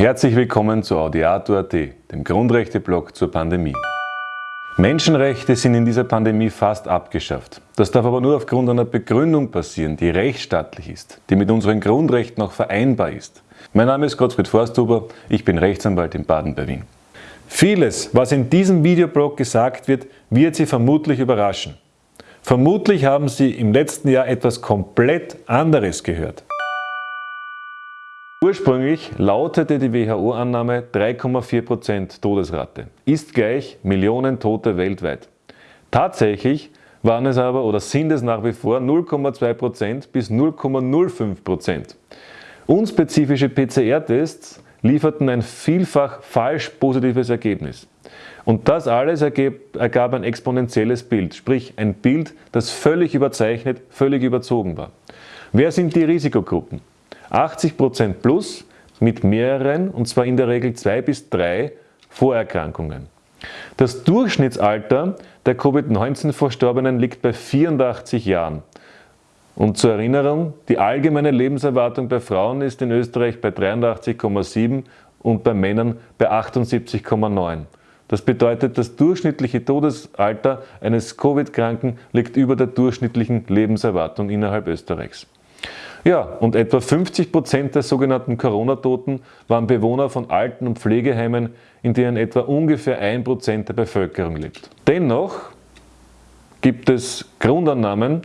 Herzlich willkommen zu Audiato.at, dem Grundrechte-Blog zur Pandemie. Menschenrechte sind in dieser Pandemie fast abgeschafft. Das darf aber nur aufgrund einer Begründung passieren, die rechtsstaatlich ist, die mit unseren Grundrechten auch vereinbar ist. Mein Name ist Gottfried Forsthuber, ich bin Rechtsanwalt in Baden bei Wien. Vieles, was in diesem Videoblog gesagt wird, wird Sie vermutlich überraschen. Vermutlich haben Sie im letzten Jahr etwas komplett anderes gehört. Ursprünglich lautete die WHO-Annahme 3,4% Todesrate, ist gleich Millionen Tote weltweit. Tatsächlich waren es aber oder sind es nach wie vor 0,2% bis 0,05%. Unspezifische PCR-Tests lieferten ein vielfach falsch positives Ergebnis. Und das alles ergab ein exponentielles Bild, sprich ein Bild, das völlig überzeichnet, völlig überzogen war. Wer sind die Risikogruppen? 80% plus mit mehreren, und zwar in der Regel zwei bis drei Vorerkrankungen. Das Durchschnittsalter der Covid-19-Verstorbenen liegt bei 84 Jahren. Und zur Erinnerung, die allgemeine Lebenserwartung bei Frauen ist in Österreich bei 83,7 und bei Männern bei 78,9. Das bedeutet, das durchschnittliche Todesalter eines Covid-Kranken liegt über der durchschnittlichen Lebenserwartung innerhalb Österreichs. Ja, und etwa 50 Prozent der sogenannten Corona-Toten waren Bewohner von Alten- und Pflegeheimen, in denen etwa ungefähr ein Prozent der Bevölkerung lebt. Dennoch gibt es Grundannahmen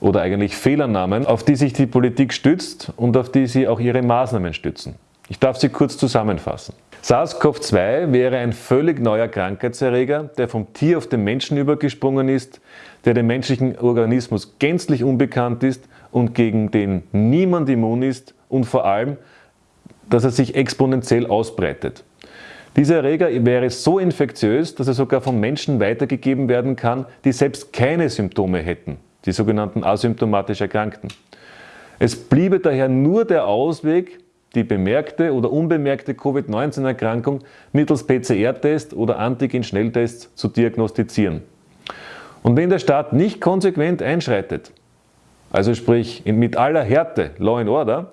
oder eigentlich Fehlannahmen, auf die sich die Politik stützt und auf die sie auch ihre Maßnahmen stützen. Ich darf sie kurz zusammenfassen. SARS-CoV-2 wäre ein völlig neuer Krankheitserreger, der vom Tier auf den Menschen übergesprungen ist, der dem menschlichen Organismus gänzlich unbekannt ist und gegen den niemand immun ist und vor allem, dass er sich exponentiell ausbreitet. Dieser Erreger wäre so infektiös, dass er sogar von Menschen weitergegeben werden kann, die selbst keine Symptome hätten, die sogenannten asymptomatisch Erkrankten. Es bliebe daher nur der Ausweg, die bemerkte oder unbemerkte Covid-19-Erkrankung mittels PCR-Test oder Antigen-Schnelltests zu diagnostizieren. Und wenn der Staat nicht konsequent einschreitet, also sprich mit aller Härte, Law and Order,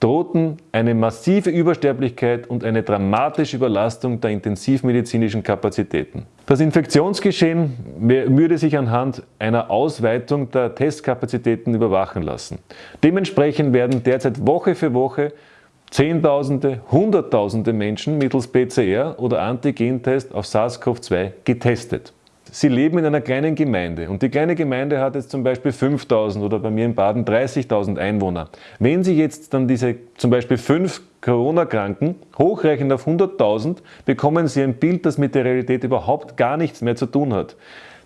drohten eine massive Übersterblichkeit und eine dramatische Überlastung der intensivmedizinischen Kapazitäten. Das Infektionsgeschehen würde sich anhand einer Ausweitung der Testkapazitäten überwachen lassen. Dementsprechend werden derzeit Woche für Woche Zehntausende, Hunderttausende Menschen mittels PCR oder Antigentest auf SARS-CoV-2 getestet. Sie leben in einer kleinen Gemeinde und die kleine Gemeinde hat jetzt zum Beispiel 5000 oder bei mir in Baden 30.000 Einwohner. Wenn Sie jetzt dann diese zum Beispiel fünf Corona-Kranken hochrechnen auf 100.000, bekommen Sie ein Bild, das mit der Realität überhaupt gar nichts mehr zu tun hat.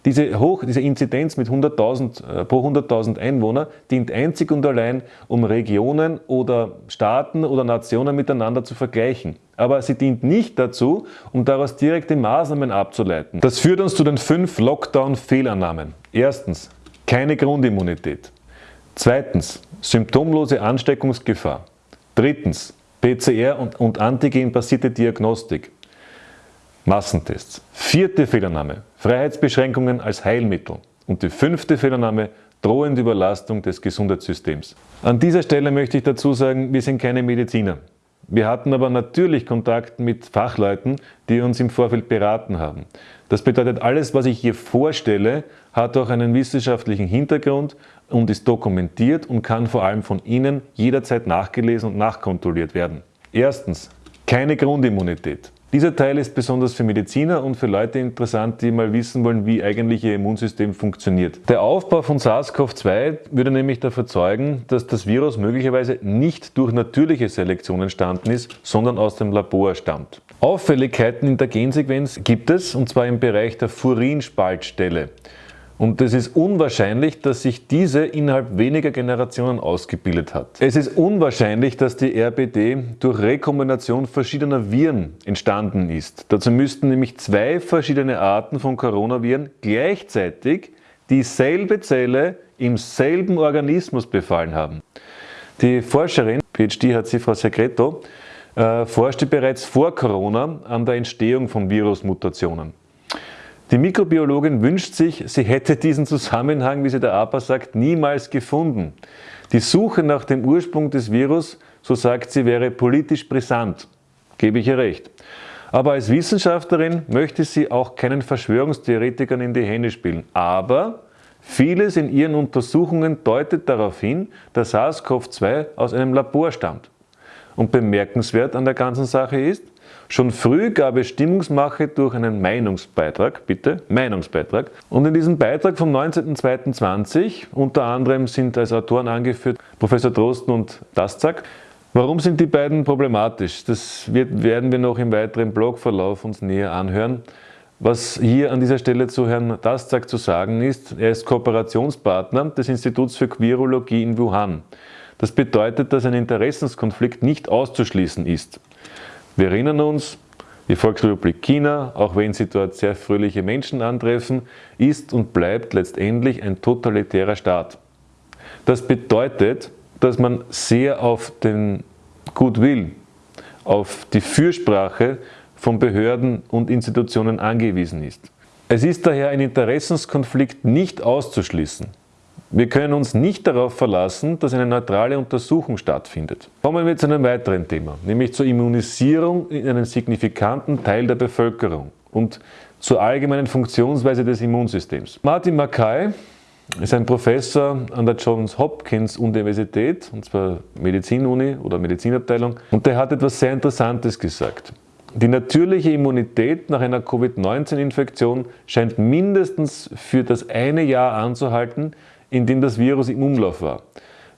Diese, Hoch, diese Inzidenz mit 100.000 äh, pro 100.000 Einwohner dient einzig und allein, um Regionen oder Staaten oder Nationen miteinander zu vergleichen. Aber sie dient nicht dazu, um daraus direkte Maßnahmen abzuleiten. Das führt uns zu den fünf Lockdown-Fehlannahmen. Erstens, keine Grundimmunität. Zweitens, symptomlose Ansteckungsgefahr. Drittens, PCR- und, und Antigen-basierte Diagnostik. Massentests. Vierte Fehlernahme, Freiheitsbeschränkungen als Heilmittel. Und die fünfte Fehlernahme, drohende Überlastung des Gesundheitssystems. An dieser Stelle möchte ich dazu sagen, wir sind keine Mediziner. Wir hatten aber natürlich Kontakt mit Fachleuten, die uns im Vorfeld beraten haben. Das bedeutet, alles, was ich hier vorstelle, hat auch einen wissenschaftlichen Hintergrund und ist dokumentiert und kann vor allem von Ihnen jederzeit nachgelesen und nachkontrolliert werden. Erstens, keine Grundimmunität. Dieser Teil ist besonders für Mediziner und für Leute interessant, die mal wissen wollen, wie eigentlich ihr Immunsystem funktioniert. Der Aufbau von SARS-CoV-2 würde nämlich dafür zeugen, dass das Virus möglicherweise nicht durch natürliche Selektion entstanden ist, sondern aus dem Labor stammt. Auffälligkeiten in der Gensequenz gibt es, und zwar im Bereich der Furinspaltstelle. Und es ist unwahrscheinlich, dass sich diese innerhalb weniger Generationen ausgebildet hat. Es ist unwahrscheinlich, dass die RBD durch Rekombination verschiedener Viren entstanden ist. Dazu müssten nämlich zwei verschiedene Arten von Coronaviren gleichzeitig dieselbe Zelle im selben Organismus befallen haben. Die Forscherin, PhD hat sie Frau Segreto, äh, forschte bereits vor Corona an der Entstehung von Virusmutationen. Die Mikrobiologin wünscht sich, sie hätte diesen Zusammenhang, wie sie der APA sagt, niemals gefunden. Die Suche nach dem Ursprung des Virus, so sagt sie, wäre politisch brisant. gebe ich ihr recht. Aber als Wissenschaftlerin möchte sie auch keinen Verschwörungstheoretikern in die Hände spielen. Aber vieles in ihren Untersuchungen deutet darauf hin, dass SARS-CoV-2 aus einem Labor stammt. Und bemerkenswert an der ganzen Sache ist, Schon früh gab es Stimmungsmache durch einen Meinungsbeitrag, bitte, Meinungsbeitrag. Und in diesem Beitrag vom 19.02.20, unter anderem sind als Autoren angeführt Professor Drosten und Dastzak, Warum sind die beiden problematisch? Das wird, werden wir noch im weiteren Blogverlauf uns näher anhören. Was hier an dieser Stelle zu Herrn Dastzak zu sagen ist, er ist Kooperationspartner des Instituts für Quirologie in Wuhan. Das bedeutet, dass ein Interessenskonflikt nicht auszuschließen ist. Wir erinnern uns, die Volksrepublik China, auch wenn sie dort sehr fröhliche Menschen antreffen, ist und bleibt letztendlich ein totalitärer Staat. Das bedeutet, dass man sehr auf den Goodwill, auf die Fürsprache von Behörden und Institutionen angewiesen ist. Es ist daher ein Interessenskonflikt nicht auszuschließen. Wir können uns nicht darauf verlassen, dass eine neutrale Untersuchung stattfindet. Kommen wir zu einem weiteren Thema, nämlich zur Immunisierung in einem signifikanten Teil der Bevölkerung und zur allgemeinen Funktionsweise des Immunsystems. Martin Mackay ist ein Professor an der Johns Hopkins Universität, und zwar Medizinuni oder Medizinabteilung, und der hat etwas sehr Interessantes gesagt. Die natürliche Immunität nach einer Covid-19-Infektion scheint mindestens für das eine Jahr anzuhalten, in dem das Virus im Umlauf war.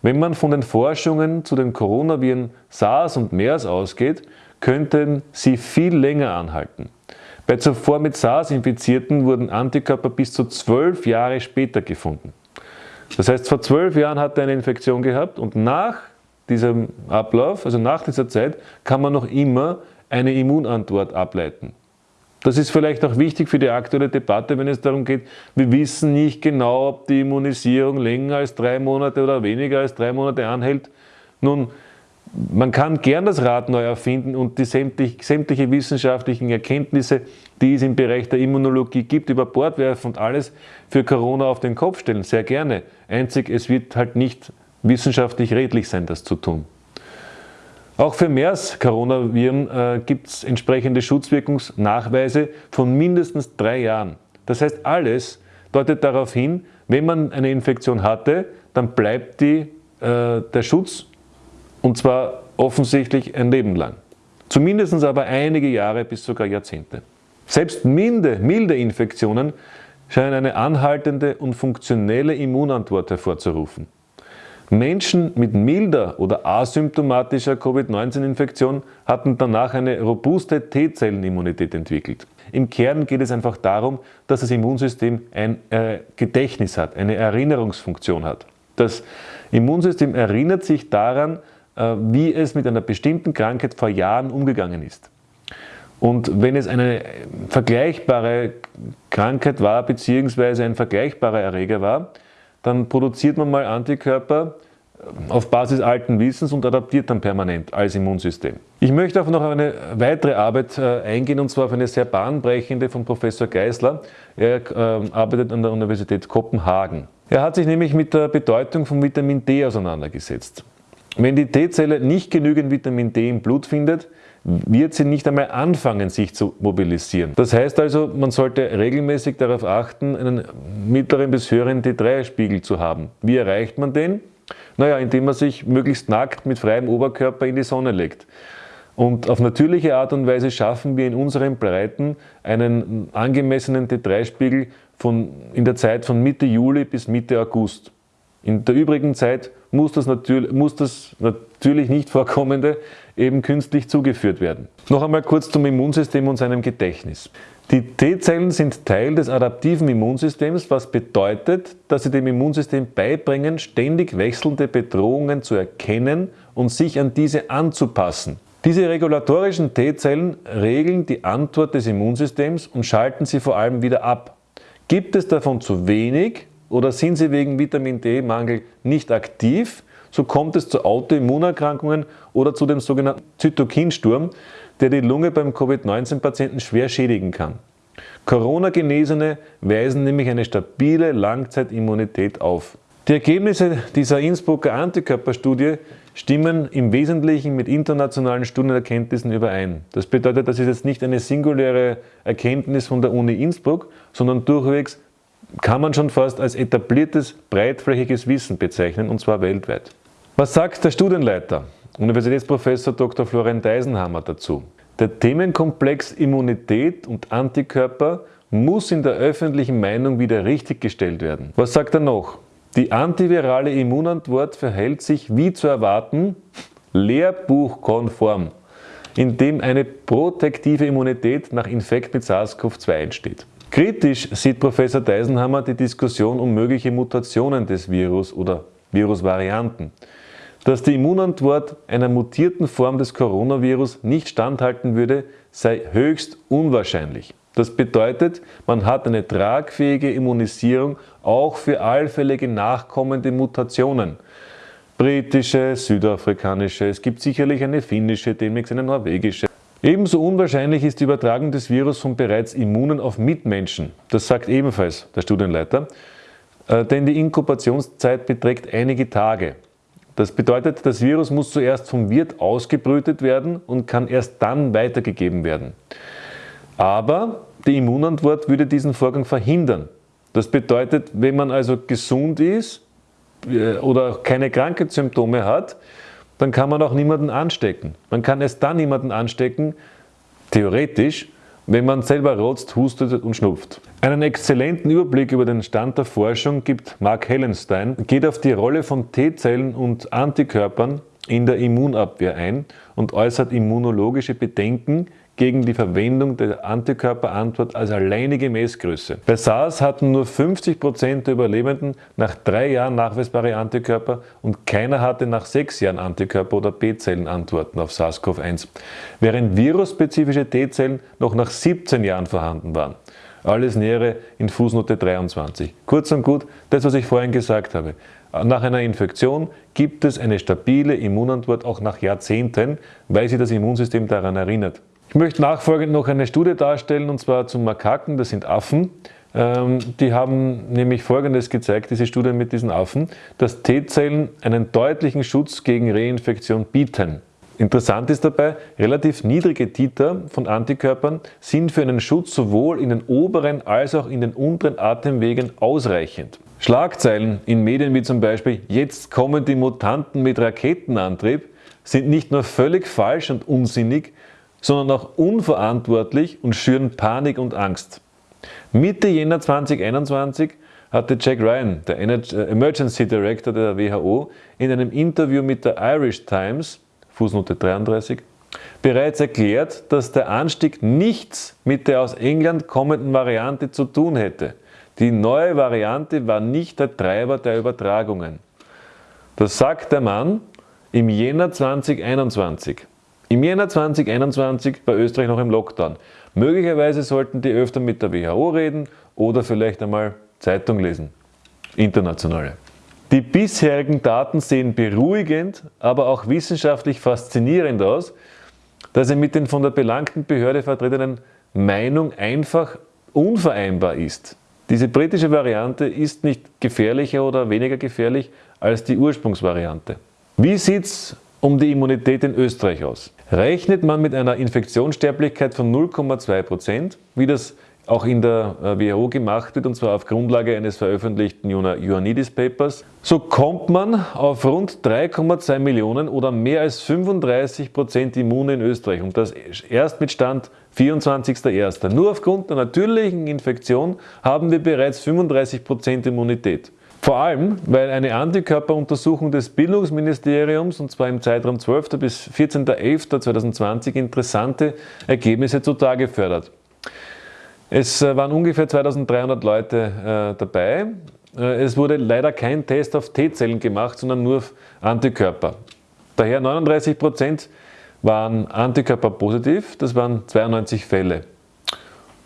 Wenn man von den Forschungen zu den Coronaviren SARS und MERS ausgeht, könnten sie viel länger anhalten. Bei zuvor mit SARS Infizierten wurden Antikörper bis zu zwölf Jahre später gefunden. Das heißt, vor zwölf Jahren hat er eine Infektion gehabt und nach diesem Ablauf, also nach dieser Zeit, kann man noch immer eine Immunantwort ableiten. Das ist vielleicht auch wichtig für die aktuelle Debatte, wenn es darum geht, wir wissen nicht genau, ob die Immunisierung länger als drei Monate oder weniger als drei Monate anhält. Nun, man kann gern das Rad neu erfinden und die sämtlich, sämtliche wissenschaftlichen Erkenntnisse, die es im Bereich der Immunologie gibt, über Bord werfen und alles für Corona auf den Kopf stellen. Sehr gerne. Einzig, es wird halt nicht wissenschaftlich redlich sein, das zu tun. Auch für MERS-Coronaviren äh, gibt es entsprechende Schutzwirkungsnachweise von mindestens drei Jahren. Das heißt, alles deutet darauf hin, wenn man eine Infektion hatte, dann bleibt die, äh, der Schutz und zwar offensichtlich ein Leben lang. Zumindest aber einige Jahre bis sogar Jahrzehnte. Selbst milde, milde Infektionen scheinen eine anhaltende und funktionelle Immunantwort hervorzurufen. Menschen mit milder oder asymptomatischer Covid-19-Infektion hatten danach eine robuste T-Zellenimmunität entwickelt. Im Kern geht es einfach darum, dass das Immunsystem ein äh, Gedächtnis hat, eine Erinnerungsfunktion hat. Das Immunsystem erinnert sich daran, äh, wie es mit einer bestimmten Krankheit vor Jahren umgegangen ist. Und wenn es eine vergleichbare Krankheit war, beziehungsweise ein vergleichbarer Erreger war, dann produziert man mal Antikörper äh, auf Basis alten Wissens und adaptiert dann permanent als Immunsystem. Ich möchte auch noch auf eine weitere Arbeit äh, eingehen, und zwar auf eine sehr bahnbrechende von Professor Geisler. Er arbeitet an der Universität Kopenhagen. Er hat sich nämlich mit der Bedeutung von Vitamin D auseinandergesetzt. Wenn die T-Zelle nicht genügend Vitamin D im Blut findet, wird sie nicht einmal anfangen, sich zu mobilisieren. Das heißt also, man sollte regelmäßig darauf achten, einen mittleren bis höheren T3-Spiegel zu haben. Wie erreicht man den? Naja, indem man sich möglichst nackt mit freiem Oberkörper in die Sonne legt. Und auf natürliche Art und Weise schaffen wir in unseren Breiten einen angemessenen T3-Spiegel in der Zeit von Mitte Juli bis Mitte August. In der übrigen Zeit muss das, natürlich, muss das natürlich nicht vorkommende eben künstlich zugeführt werden. Noch einmal kurz zum Immunsystem und seinem Gedächtnis. Die T-Zellen sind Teil des adaptiven Immunsystems, was bedeutet, dass sie dem Immunsystem beibringen, ständig wechselnde Bedrohungen zu erkennen und sich an diese anzupassen. Diese regulatorischen T-Zellen regeln die Antwort des Immunsystems und schalten sie vor allem wieder ab. Gibt es davon zu wenig, oder sind sie wegen Vitamin D-Mangel nicht aktiv, so kommt es zu Autoimmunerkrankungen oder zu dem sogenannten Zytokinsturm, der die Lunge beim Covid-19-Patienten schwer schädigen kann. Corona-Genesene weisen nämlich eine stabile Langzeitimmunität auf. Die Ergebnisse dieser Innsbrucker Antikörperstudie stimmen im Wesentlichen mit internationalen Studienerkenntnissen überein. Das bedeutet, das ist jetzt nicht eine singuläre Erkenntnis von der Uni Innsbruck, sondern durchwegs kann man schon fast als etabliertes, breitflächiges Wissen bezeichnen, und zwar weltweit. Was sagt der Studienleiter, Universitätsprofessor Dr. Florian Deisenhammer dazu? Der Themenkomplex Immunität und Antikörper muss in der öffentlichen Meinung wieder richtiggestellt werden. Was sagt er noch? Die antivirale Immunantwort verhält sich wie zu erwarten lehrbuchkonform, indem eine protektive Immunität nach Infekt mit SARS-CoV-2 entsteht. Kritisch sieht Professor Deisenhammer die Diskussion um mögliche Mutationen des Virus oder Virusvarianten. Dass die Immunantwort einer mutierten Form des Coronavirus nicht standhalten würde, sei höchst unwahrscheinlich. Das bedeutet, man hat eine tragfähige Immunisierung auch für allfällige nachkommende Mutationen. Britische, südafrikanische, es gibt sicherlich eine finnische, demnächst eine norwegische. Ebenso unwahrscheinlich ist die Übertragung des Virus von bereits Immunen auf Mitmenschen. Das sagt ebenfalls der Studienleiter, äh, denn die Inkubationszeit beträgt einige Tage. Das bedeutet, das Virus muss zuerst vom Wirt ausgebrütet werden und kann erst dann weitergegeben werden. Aber die Immunantwort würde diesen Vorgang verhindern. Das bedeutet, wenn man also gesund ist äh, oder keine Krankheitssymptome hat, dann kann man auch niemanden anstecken. Man kann erst dann niemanden anstecken, theoretisch, wenn man selber rotzt, hustet und schnupft. Einen exzellenten Überblick über den Stand der Forschung gibt Mark Hellenstein, geht auf die Rolle von T-Zellen und Antikörpern in der Immunabwehr ein und äußert immunologische Bedenken gegen die Verwendung der Antikörperantwort als alleinige Messgröße. Bei SARS hatten nur 50% der Überlebenden nach drei Jahren nachweisbare Antikörper und keiner hatte nach sechs Jahren Antikörper- oder B-Zellenantworten auf SARS-CoV-1, während virusspezifische T-Zellen noch nach 17 Jahren vorhanden waren. Alles Nähere in Fußnote 23. Kurz und gut, das was ich vorhin gesagt habe. Nach einer Infektion gibt es eine stabile Immunantwort auch nach Jahrzehnten, weil sie das Immunsystem daran erinnert. Ich möchte nachfolgend noch eine Studie darstellen, und zwar zu Makaken, das sind Affen. Ähm, die haben nämlich Folgendes gezeigt, diese Studie mit diesen Affen, dass T-Zellen einen deutlichen Schutz gegen Reinfektion bieten. Interessant ist dabei, relativ niedrige Titer von Antikörpern sind für einen Schutz sowohl in den oberen als auch in den unteren Atemwegen ausreichend. Schlagzeilen in Medien wie zum Beispiel Jetzt kommen die Mutanten mit Raketenantrieb sind nicht nur völlig falsch und unsinnig, sondern auch unverantwortlich und schüren Panik und Angst. Mitte Jänner 2021 hatte Jack Ryan, der äh, Emergency Director der WHO, in einem Interview mit der Irish Times, Fußnote 33, bereits erklärt, dass der Anstieg nichts mit der aus England kommenden Variante zu tun hätte. Die neue Variante war nicht der Treiber der Übertragungen. Das sagt der Mann im Jänner 2021. Im Jänner 2021 war Österreich noch im Lockdown. Möglicherweise sollten die öfter mit der WHO reden oder vielleicht einmal Zeitung lesen. Internationale. Die bisherigen Daten sehen beruhigend, aber auch wissenschaftlich faszinierend aus, dass sie mit den von der belangten Behörde vertretenen Meinung einfach unvereinbar ist. Diese britische Variante ist nicht gefährlicher oder weniger gefährlich als die Ursprungsvariante. Wie sieht es um die Immunität in Österreich aus. Rechnet man mit einer Infektionssterblichkeit von 0,2%, wie das auch in der äh, WHO gemacht wird, und zwar auf Grundlage eines veröffentlichten Ioannidis Papers, so kommt man auf rund 3,2 Millionen oder mehr als 35 Prozent Immune in Österreich und das erst mit Stand 24.01. Nur aufgrund der natürlichen Infektion haben wir bereits 35 Prozent Immunität. Vor allem, weil eine Antikörperuntersuchung des Bildungsministeriums, und zwar im Zeitraum 12. bis 14.11.2020, interessante Ergebnisse zutage fördert. Es äh, waren ungefähr 2300 Leute äh, dabei. Äh, es wurde leider kein Test auf T-Zellen gemacht, sondern nur auf Antikörper. Daher 39 Prozent waren Antikörper positiv, das waren 92 Fälle.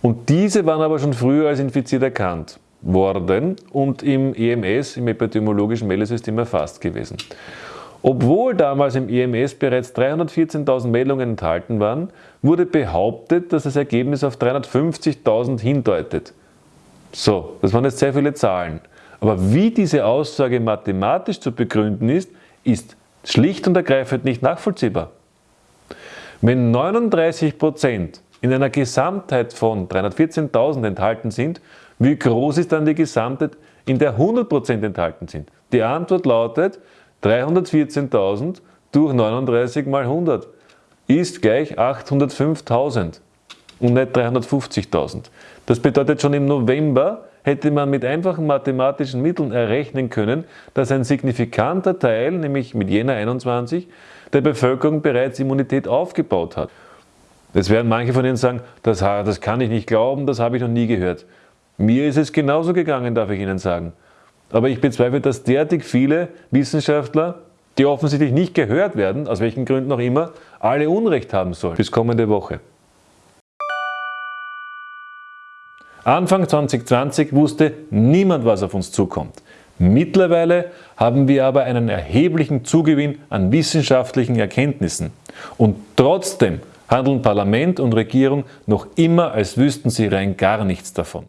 Und diese waren aber schon früher als infiziert erkannt worden und im EMS, im epidemiologischen Meldesystem, erfasst gewesen. Obwohl damals im EMS bereits 314.000 Meldungen enthalten waren, wurde behauptet, dass das Ergebnis auf 350.000 hindeutet. So, das waren jetzt sehr viele Zahlen. Aber wie diese Aussage mathematisch zu begründen ist, ist Schlicht und ergreifend nicht nachvollziehbar. Wenn 39% in einer Gesamtheit von 314.000 enthalten sind, wie groß ist dann die Gesamtheit, in der 100% enthalten sind? Die Antwort lautet 314.000 durch 39 mal 100 ist gleich 805.000 und nicht 350.000. Das bedeutet, schon im November hätte man mit einfachen mathematischen Mitteln errechnen können, dass ein signifikanter Teil, nämlich mit Jänner 21, der Bevölkerung bereits Immunität aufgebaut hat. Jetzt werden manche von Ihnen sagen, das, das kann ich nicht glauben, das habe ich noch nie gehört. Mir ist es genauso gegangen, darf ich Ihnen sagen. Aber ich bezweifle, dass derartig viele Wissenschaftler, die offensichtlich nicht gehört werden, aus welchen Gründen auch immer, alle Unrecht haben sollen. Bis kommende Woche. Anfang 2020 wusste niemand, was auf uns zukommt. Mittlerweile haben wir aber einen erheblichen Zugewinn an wissenschaftlichen Erkenntnissen. Und trotzdem handeln Parlament und Regierung noch immer, als wüssten sie rein gar nichts davon.